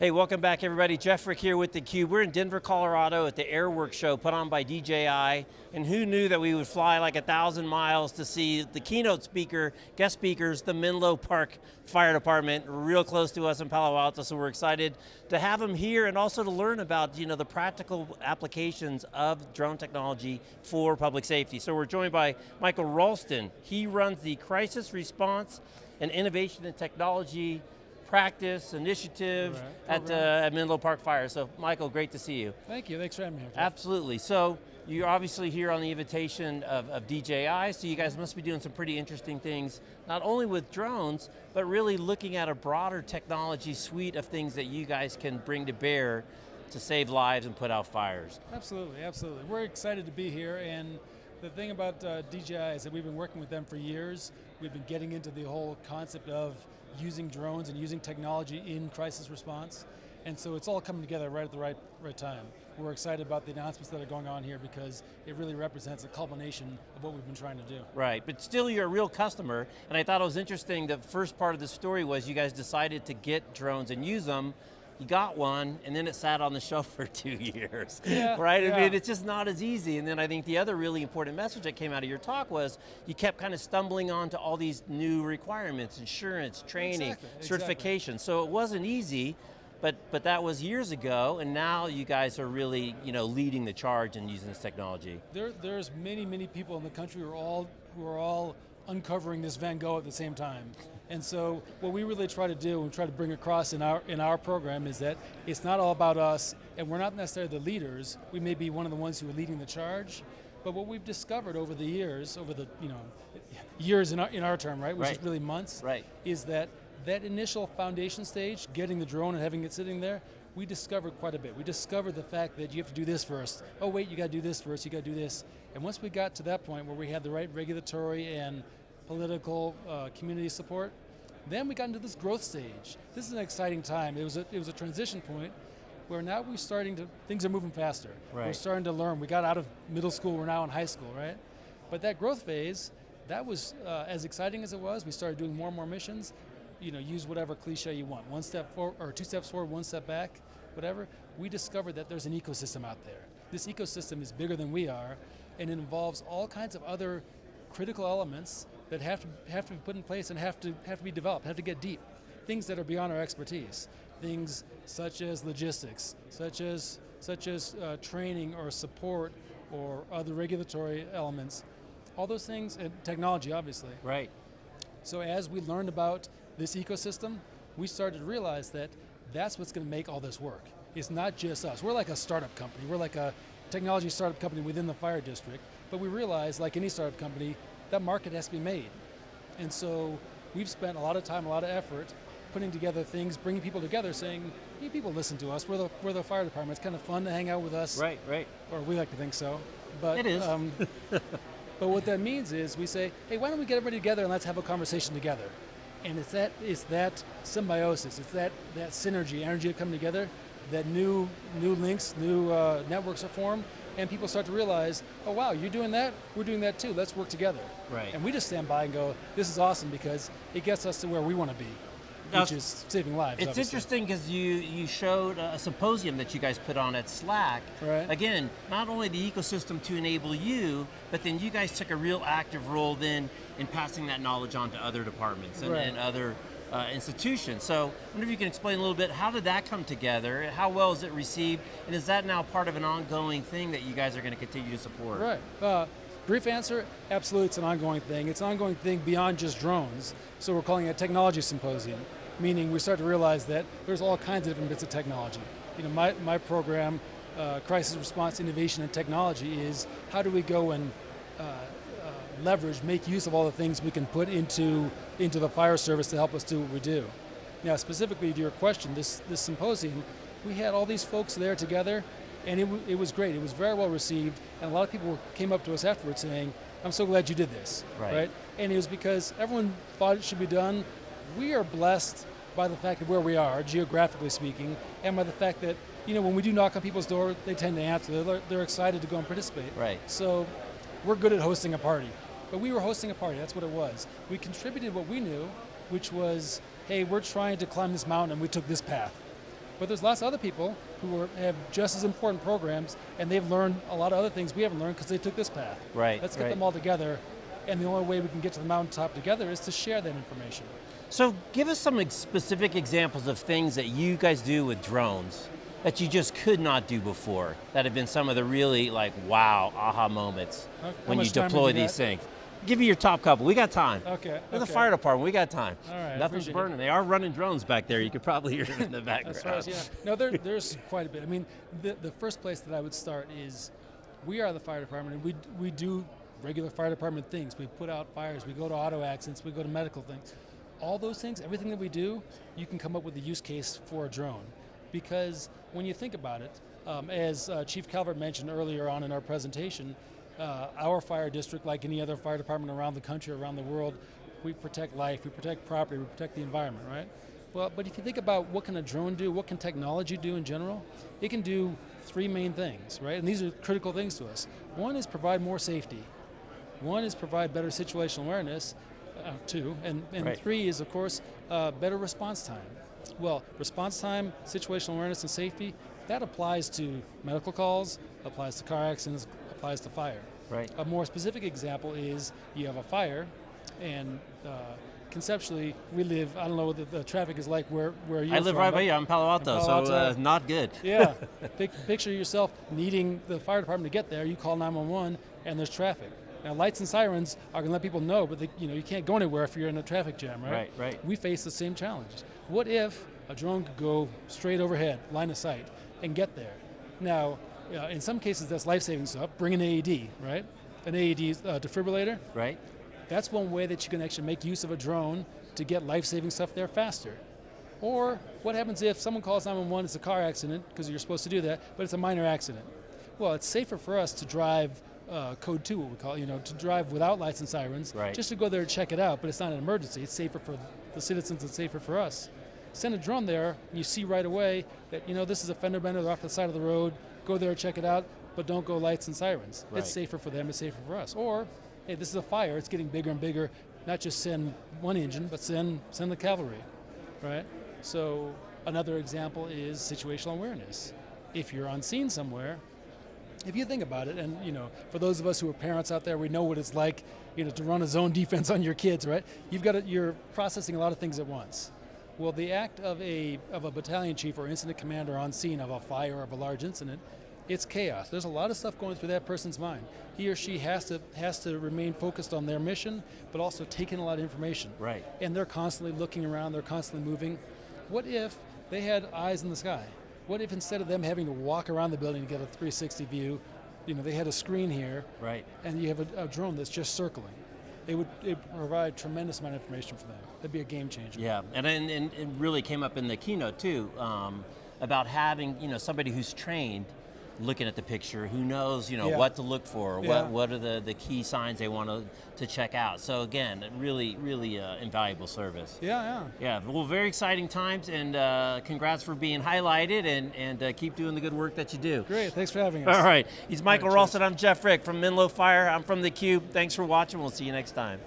Hey, welcome back everybody. Jeff Frick here with theCUBE. We're in Denver, Colorado at the Airworks show put on by DJI, and who knew that we would fly like a thousand miles to see the keynote speaker, guest speakers, the Menlo Park Fire Department, real close to us in Palo Alto, so we're excited to have them here and also to learn about you know, the practical applications of drone technology for public safety. So we're joined by Michael Ralston. He runs the Crisis Response and Innovation and Technology practice, initiative right. at, uh, at Menlo Park Fire. So Michael, great to see you. Thank you, thanks for having me here. Jeff. Absolutely, so you're obviously here on the invitation of, of, DJI, so you guys must be doing some pretty interesting things, not only with drones, but really looking at a broader technology suite of things that you guys can bring to bear to save lives and put out fires. Absolutely, absolutely. We're excited to be here and the thing about uh, DJI is that we've been working with them for years. We've been getting into the whole concept of using drones and using technology in crisis response. And so it's all coming together right at the right, right time. We're excited about the announcements that are going on here because it really represents a culmination of what we've been trying to do. Right, but still you're a real customer, and I thought it was interesting, the first part of the story was you guys decided to get drones and use them, you got one, and then it sat on the shelf for two years, yeah, right? Yeah. I mean, it's just not as easy. And then I think the other really important message that came out of your talk was you kept kind of stumbling onto all these new requirements, insurance, training, exactly, certification. Exactly. So it wasn't easy, but, but that was years ago, and now you guys are really you know, leading the charge in using this technology. There, there's many, many people in the country who are all, who are all uncovering this Van Gogh at the same time. And so what we really try to do and try to bring across in our, in our program is that it's not all about us and we're not necessarily the leaders. We may be one of the ones who are leading the charge, but what we've discovered over the years, over the you know years in our, in our term, right, which right. is really months, right. is that that initial foundation stage, getting the drone and having it sitting there, we discovered quite a bit. We discovered the fact that you have to do this first. Oh wait, you got to do this first, you got to do this. And once we got to that point where we had the right regulatory and political uh, community support. Then we got into this growth stage. This is an exciting time. It was a, it was a transition point where now we're starting to, things are moving faster. Right. We're starting to learn. We got out of middle school, we're now in high school, right? But that growth phase, that was uh, as exciting as it was. We started doing more and more missions. You know, use whatever cliche you want. One step forward, or two steps forward, one step back, whatever. We discovered that there's an ecosystem out there. This ecosystem is bigger than we are, and it involves all kinds of other critical elements that have to, have to be put in place and have to, have to be developed, have to get deep. Things that are beyond our expertise. Things such as logistics, such as, such as uh, training or support or other regulatory elements. All those things, and technology obviously. Right. So as we learned about this ecosystem, we started to realize that that's what's going to make all this work. It's not just us. We're like a startup company. We're like a technology startup company within the fire district, but we realize, like any startup company, that market has to be made. And so we've spent a lot of time, a lot of effort putting together things, bringing people together, saying, hey, people listen to us, we're the, we're the fire department, it's kind of fun to hang out with us. Right, right. Or we like to think so. But, it is. Um, but what that means is we say, hey, why don't we get everybody together and let's have a conversation together. And it's that, it's that symbiosis, it's that, that synergy, energy coming together, that new, new links, new uh, networks are formed, and people start to realize, oh wow, you're doing that, we're doing that too, let's work together. Right. And we just stand by and go, this is awesome because it gets us to where we want to be. Now, which is saving lives. It's obviously. interesting because you, you showed a symposium that you guys put on at Slack. Right. Again, not only the ecosystem to enable you, but then you guys took a real active role then in passing that knowledge on to other departments and, right. and other uh, institution. So I wonder if you can explain a little bit, how did that come together? How well is it received? And is that now part of an ongoing thing that you guys are going to continue to support? Right. Uh, brief answer, absolutely it's an ongoing thing. It's an ongoing thing beyond just drones. So we're calling it a technology symposium, meaning we start to realize that there's all kinds of different bits of technology. You know, my, my program, uh, Crisis Response Innovation and Technology is how do we go and uh, leverage, make use of all the things we can put into, into the fire service to help us do what we do. Now specifically to your question, this, this symposium, we had all these folks there together and it, it was great, it was very well received and a lot of people came up to us afterwards saying, I'm so glad you did this, right? right? And it was because everyone thought it should be done. We are blessed by the fact of where we are, geographically speaking, and by the fact that, you know, when we do knock on people's door, they tend to answer, they're, they're excited to go and participate. Right. So, we're good at hosting a party. But we were hosting a party, that's what it was. We contributed what we knew, which was, hey, we're trying to climb this mountain and we took this path. But there's lots of other people who are, have just as important programs, and they've learned a lot of other things we haven't learned because they took this path. Right, Let's get right. them all together, and the only way we can get to the mountaintop together is to share that information. So give us some ex- specific examples of things that you guys do with drones that you just could not do before, that have been some of the really like, wow, aha moments how when you much time have deploy these things. Give me your top couple, we got time. Okay. We're the fire department, we got time. All right, Nothing's appreciate it. burning. They are running drones back there, you could probably hear them in the background. As as, yeah. No, there, there's quite a bit. I mean, the, the first place that I would start is we are the fire department, and we, we do regular fire department things. We put out fires, we go to auto accidents, we go to medical things. All those things, everything that we do, you can come up with a use case for a drone. Because when you think about it, um, as uh, Chief Calvert mentioned earlier on in our presentation, uh, our fire district, like any other fire department around the country, around the world, we protect life, we protect property, we protect the environment, right? Well, but if you think about what can a drone do, what can technology do in general, it can do three main things, right? And these are critical things to us. One is provide more safety. One is provide better situational awareness, uh, two, and, and Right. three is, of course, uh, better response time. Well, response time, situational awareness, and safety, that applies to medical calls, applies to car accidents, applies to fire. Right. A more specific example is you have a fire, and uh, conceptually, we live, I don't know what the, the traffic is like where, where you're I live from, right by you, I'm Palo Alto, Palo so Alto. uh, not good. yeah. Pic- picture yourself needing the fire department to get there. You call 911, and there's traffic. Now, lights and sirens are going to let people know, but they, you know you can't go anywhere if you're in a traffic jam, right? Right, right. We face the same challenge. What if a drone could go straight overhead, line of sight, and get there? Now, uh, in some cases, that's life-saving stuff. Bring an AED, right? An AED uh, defibrillator. Right? That's one way that you can actually make use of a drone to get life-saving stuff there faster. Or what happens if someone calls 911, it's a car accident, because you're supposed to do that, but it's a minor accident. Well, it's safer for us to drive uh, code 2, what we call it, you know, to drive without lights and sirens, Right. just to go there and check it out, but it's not an emergency. It's safer for the citizens, it's safer for us. Send a drone there, and you see right away that, you know, this is a fender bender, they're off the side of the road, go there, check it out, but don't go lights and sirens. Right. It's safer for them, it's safer for us. Or, hey, this is a fire, it's getting bigger and bigger, not just send one engine, but send, send the cavalry, right? So another example is situational awareness. If you're on scene somewhere, if you think about it, and you know, for those of us who are parents out there, we know what it's like, you know, to run a zone defense on your kids, right? You've got to, you're processing a lot of things at once. Well, the act of a of a battalion chief or incident commander on scene of a fire or of a large incident, it's chaos. There's a lot of stuff going through that person's mind. He or she has to has to remain focused on their mission, but also take in a lot of information. Right. And they're constantly looking around. They're constantly moving. What if they had eyes in the sky? What if instead of them having to walk around the building to get a 360 view, you know, they had a screen here, Right. and you have a, a drone that's just circling? It would it provide tremendous amount of information for them. That'd be a game changer. Yeah, and, and, and it really came up in the keynote too, um, about having you know somebody who's trained looking at the picture, who knows you know Yeah. what to look for, Yeah. what what are the, the key signs they want to, to check out. So again, really, really uh, invaluable service. Yeah, yeah. Yeah, well, very exciting times, and uh, congrats for being highlighted, and, and uh, keep doing the good work that you do. Great. Thanks for having us. All right, he's Michael cheers. Ralston, I'm Jeff Frick from Menlo Fire, I'm from theCUBE, thanks for watching, we'll see you next time.